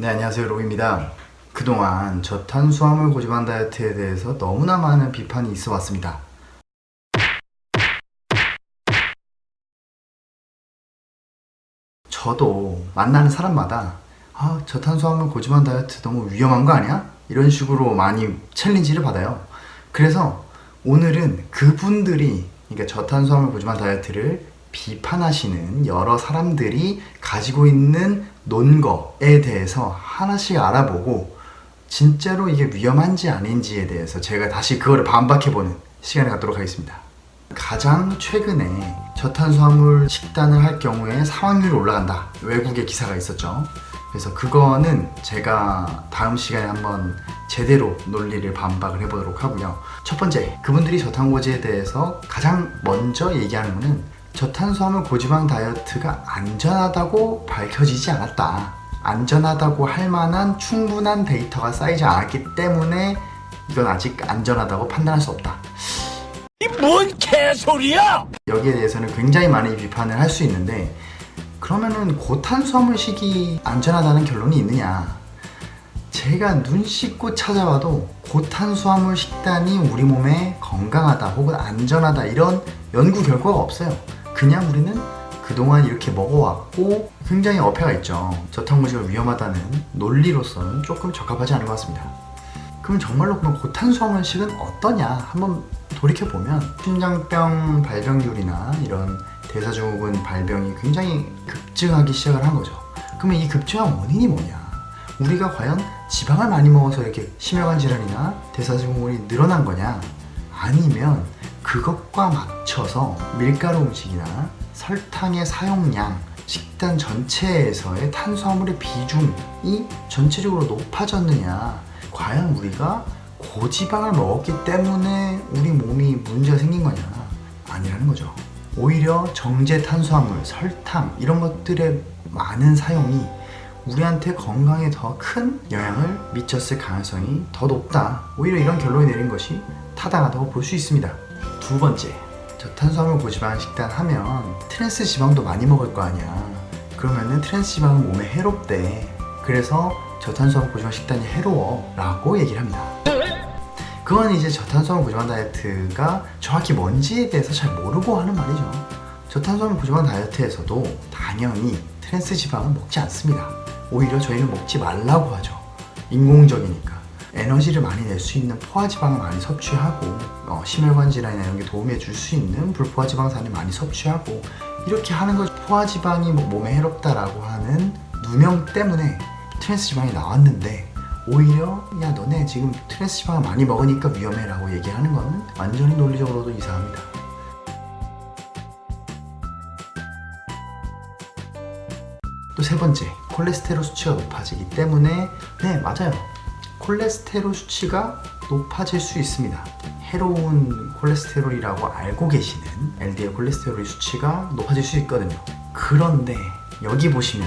네 안녕하세요 로입니다. 그동안 저탄수화물 고지방 다이어트에 대해서 너무나 많은 비판이 있어 왔습니다. 저도 만나는 사람마다 아 저탄수화물 고지방 다이어트 너무 위험한 거 아니야? 이런 식으로 많이 챌린지를 받아요. 그래서 오늘은 그분들이 그러니까 저탄수화물 고지방 다이어트를 비판하시는 여러 사람들이 가지고 있는 논거에 대해서 하나씩 알아보고 진짜로 이게 위험한지 아닌지에 대해서 제가 다시 그거를 반박해보는 시간을 갖도록 하겠습니다. 가장 최근에 저탄수화물 식단을 할 경우에 사망률이 올라간다. 외국의 기사가 있었죠. 그래서 그거는 제가 다음 시간에 한번 제대로 논리를 반박을 해보도록 하고요. 첫 번째 그분들이 저탄고지에 대해서 가장 먼저 얘기하는 거는 저탄수화물 고지방 다이어트가 안전하다고 밝혀지지 않았다. 안전하다고 할 만한 충분한 데이터가 쌓이지 않았기 때문에 이건 아직 안전하다고 판단할 수 없다. 이 뭔 개소리야! 여기에 대해서는 굉장히 많이 비판을 할 수 있는데 그러면은 고탄수화물식이 안전하다는 결론이 있느냐? 제가 눈 씻고 찾아봐도 고탄수화물 식단이 우리 몸에 건강하다 혹은 안전하다 이런 연구 결과가 없어요 그냥 우리는 그동안 이렇게 먹어왔고 굉장히 어폐가 있죠. 저탄고지가 위험하다는 논리로서는 조금 적합하지 않은 것 같습니다. 그럼 정말로 그럼 고탄수화물식은 어떠냐? 한번 돌이켜보면 심장병 발병률이나 이런 대사증후군 발병이 굉장히 급증하기 시작을 한 거죠. 그러면 이 급증한 원인이 뭐냐? 우리가 과연 지방을 많이 먹어서 이렇게 심혈관 질환이나 대사증후군이 늘어난 거냐? 아니면 그것과 맞춰서 밀가루 음식이나 설탕의 사용량 식단 전체에서의 탄수화물의 비중이 전체적으로 높아졌느냐 과연 우리가 고지방을 먹었기 때문에 우리 몸이 문제가 생긴 거냐 아니라는 거죠. 오히려 정제 탄수화물, 설탕 이런 것들의 많은 사용이 우리한테 건강에 더 큰 영향을 미쳤을 가능성이 더 높다. 오히려 이런 결론이 내린 것이 타당하다고 볼 수 있습니다 두 번째. 저탄수화물 고지방 식단 하면 트랜스 지방도 많이 먹을 거 아니야. 그러면은 트랜스 지방은 몸에 해롭대. 그래서 저탄수화물 고지방 식단이 해로워 라고 얘기를 합니다. 그건 이제 저탄수화물 고지방 다이어트가 정확히 뭔지에 대해서 잘 모르고 하는 말이죠. 저탄수화물 고지방 다이어트에서도 당연히 트랜스 지방은 먹지 않습니다. 오히려 저희는 먹지 말라고 하죠. 인공적이니까 에너지를 많이 낼 수 있는 포화지방을 많이 섭취하고 어, 심혈관 질환이나 이런 게 도움해 줄 수 있는 불포화지방산을 많이 섭취하고 이렇게 하는 것 포화지방이 뭐 몸에 해롭다라고 하는 누명 때문에 트랜스 지방이 나왔는데 오히려 야 너네 지금 트랜스 지방을 많이 먹으니까 위험해 라고 얘기하는 건 완전히 논리적으로도 이상합니다. 또 세 번째 콜레스테롤 수치가 높아지기 때문에 네 맞아요 콜레스테롤 수치가 높아질 수 있습니다. 해로운 콜레스테롤이라고 알고 계시는 LDL 콜레스테롤 수치가 높아질 수 있거든요. 그런데 여기 보시면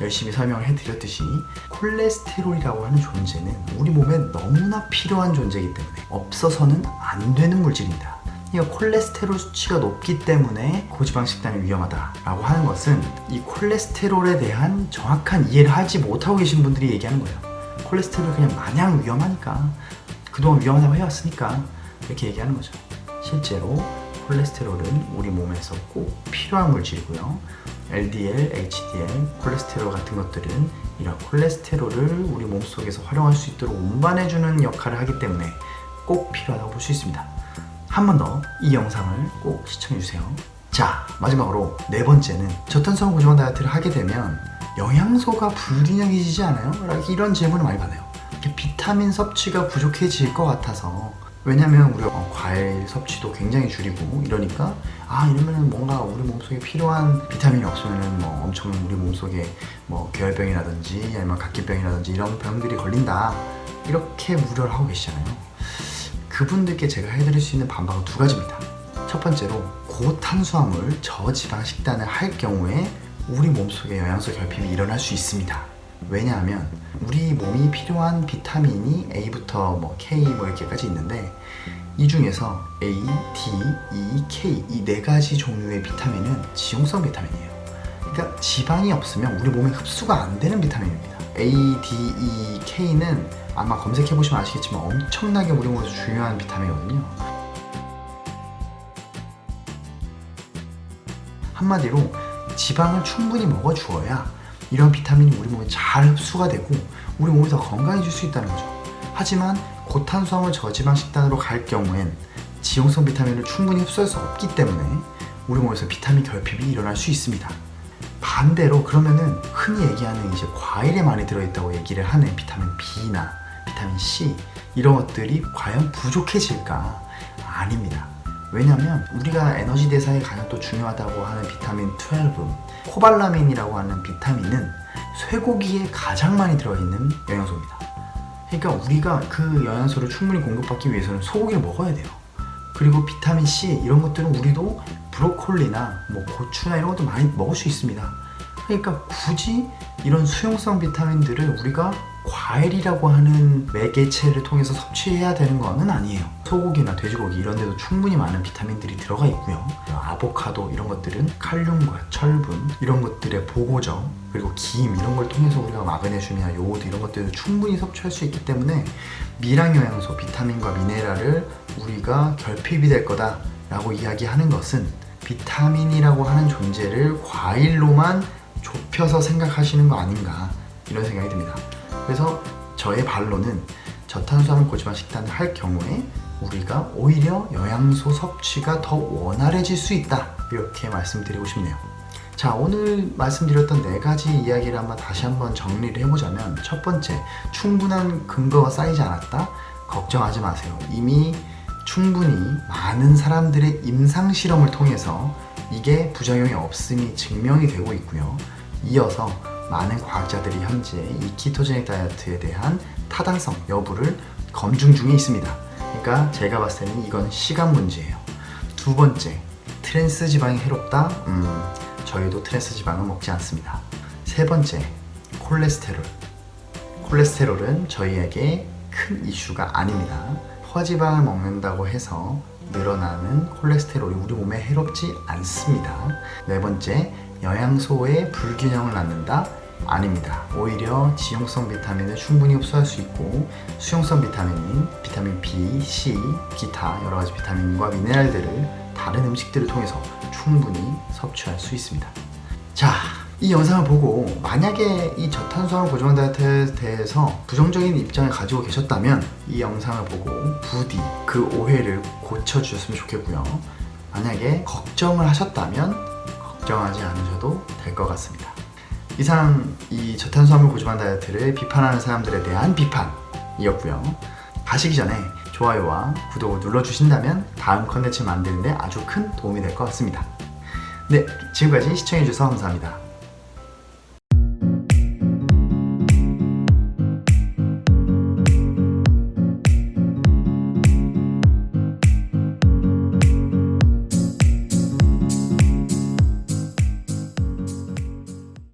열심히 설명을 해드렸듯이 콜레스테롤이라고 하는 존재는 우리 몸에 너무나 필요한 존재이기 때문에 없어서는 안 되는 물질입니다. 이 콜레스테롤 수치가 높기 때문에 고지방 식단이 위험하다라고 하는 것은 이 콜레스테롤에 대한 정확한 이해를 하지 못하고 계신 분들이 얘기하는 거예요 콜레스테롤이 그냥 마냥 위험하니까 그동안 위험하다고 해왔으니까 이렇게 얘기하는 거죠. 실제로 콜레스테롤은 우리 몸에서 꼭 필요한 물질이고요. LDL, HDL, 콜레스테롤 같은 것들은 이런 콜레스테롤을 우리 몸속에서 활용할 수 있도록 운반해주는 역할을 하기 때문에 꼭 필요하다고 볼 수 있습니다. 한 번 더 이 영상을 꼭 시청해주세요. 자 마지막으로 네 번째는 저탄수화물 고지방 다이어트를 하게 되면 영양소가 불균형해지지 않아요? 이런 질문을 많이 받아요. 비타민 섭취가 부족해질 것 같아서. 왜냐면 우리가 어, 과일 섭취도 굉장히 줄이고 이러니까 아 이러면은 뭔가 우리 몸속에 필요한 비타민이 없으면은 뭐 엄청 우리 몸속에 뭐 결병이라든지 아니면 각기병이라든지 이런 병들이 걸린다. 이렇게 우려를 하고 계시잖아요. 그분들께 제가 해드릴 수 있는 반박은 두 가지입니다. 첫 번째로 고탄수화물 저지방 식단을 할 경우에 우리 몸속에 영양소 결핍이 일어날 수 있습니다. 왜냐하면 우리 몸이 필요한 비타민이 A부터 뭐 K 뭐 이렇게까지 있는데 이 중에서 A, D, E, K 이 네 가지 종류의 비타민은 지용성 비타민이에요. 그러니까 지방이 없으면 우리 몸에 흡수가 안 되는 비타민입니다. ADEK는 아마 검색해보시면 아시겠지만 엄청나게 우리 몸에서 중요한 비타민이거든요. 한마디로 지방을 충분히 먹어주어야 이런 비타민이 우리 몸에 잘 흡수가 되고 우리 몸이 더 건강해질 수 있다는 거죠. 하지만 고탄수화물 저지방 식단으로 갈 경우엔 지용성 비타민을 충분히 흡수할 수 없기 때문에 우리 몸에서 비타민 결핍이 일어날 수 있습니다. 반대로 그러면은 흔히 얘기하는 이제 과일에 많이 들어있다고 얘기를 하는 비타민 B나 비타민 C 이런 것들이 과연 부족해질까? 아닙니다. 왜냐면 우리가 에너지 대사에 가장 또 중요하다고 하는 비타민 12, 코발라민이라고 하는 비타민은 쇠고기에 가장 많이 들어있는 영양소입니다. 그러니까 우리가 그 영양소를 충분히 공급받기 위해서는 소고기를 먹어야 돼요. 그리고 비타민 C 이런 것들은 우리도 브로콜리나 뭐 고추나 이런 것도 많이 먹을 수 있습니다. 그러니까 굳이 이런 수용성 비타민들을 우리가 과일이라고 하는 매개체를 통해서 섭취해야 되는 거는 아니에요. 소고기나 돼지고기 이런 데도 충분히 많은 비타민들이 들어가 있고요. 아보카도 이런 것들은 칼륨과 철분 이런 것들의 보고죠. 그리고 김 이런 걸 통해서 우리가 마그네슘이나 요오드 이런 것들을 충분히 섭취할 수 있기 때문에 미량 영양소, 비타민과 미네랄을 우리가 결핍이 될 거다 라고 이야기하는 것은 비타민이라고 하는 존재를 과일로만 좁혀서 생각하시는 거 아닌가 이런 생각이 듭니다. 그래서 저의 반론은 저탄수화물 고지방 식단을 할 경우에 우리가 오히려 영양소 섭취가 더 원활해질 수 있다 이렇게 말씀드리고 싶네요. 자 오늘 말씀드렸던 네 가지 이야기를 한번 다시 한번 정리를 해보자면 첫 번째 충분한 근거가 쌓이지 않았다 걱정하지 마세요 이미 충분히 많은 사람들의 임상 실험을 통해서 이게 부작용이 없음이 증명이 되고 있고요 이어서 많은 과학자들이 현재 이 ketogenic 다이어트에 대한 타당성 여부를 검증 중에 있습니다 그러니까 제가 봤을 때는 이건 시간 문제예요 두 번째 트랜스 지방이 해롭다? 음, 저희도 트랜스 지방을 먹지 않습니다. 세 번째, 콜레스테롤. 콜레스테롤은 저희에게 큰 이슈가 아닙니다. 허지방을 먹는다고 해서 늘어나는 콜레스테롤이 우리 몸에 해롭지 않습니다. 네 번째, 영양소의 불균형을 낳는다? 아닙니다. 오히려 지용성 비타민을 충분히 흡수할 수 있고 수용성 비타민인 비타민 B, C, 기타 여러 가지 비타민과 미네랄들을 다른 음식들을 통해서 충분히 섭취할 수 있습니다. 자, 이 영상을 보고 만약에 이 저탄수화물 고지방 다이어트에 대해서 부정적인 입장을 가지고 계셨다면 이 영상을 보고 부디 그 오해를 고쳐주셨으면 좋겠고요. 만약에 걱정을 하셨다면 걱정하지 않으셔도 될 것 같습니다. 이상 이 저탄수화물 고지방 다이어트를 비판하는 사람들에 대한 비판이었고요. 가시기 전에 좋아요와 구독을 눌러주신다면 다음 컨텐츠 만드는데 아주 큰 도움이 될 것 같습니다. 네, 지금까지 시청해주셔서 감사합니다.